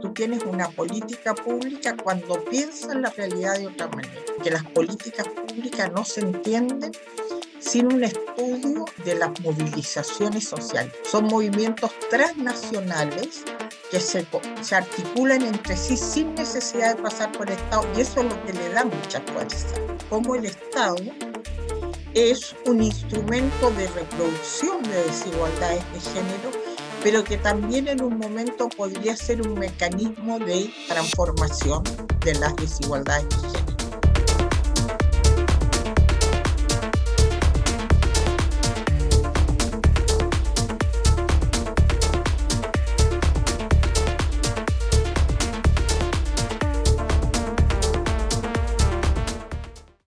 tú tienes una política pública cuando piensas la realidad de otra manera, que las políticas públicas no se entienden sin un estudio de las movilizaciones sociales. Son movimientos transnacionales que se, se, articulan entre sí sin necesidad de pasar por el Estado y eso es lo que le da mucha fuerza. Como el Estado es un instrumento de reproducción de desigualdades de género, pero que también en un momento podría ser un mecanismo de transformación de las desigualdades.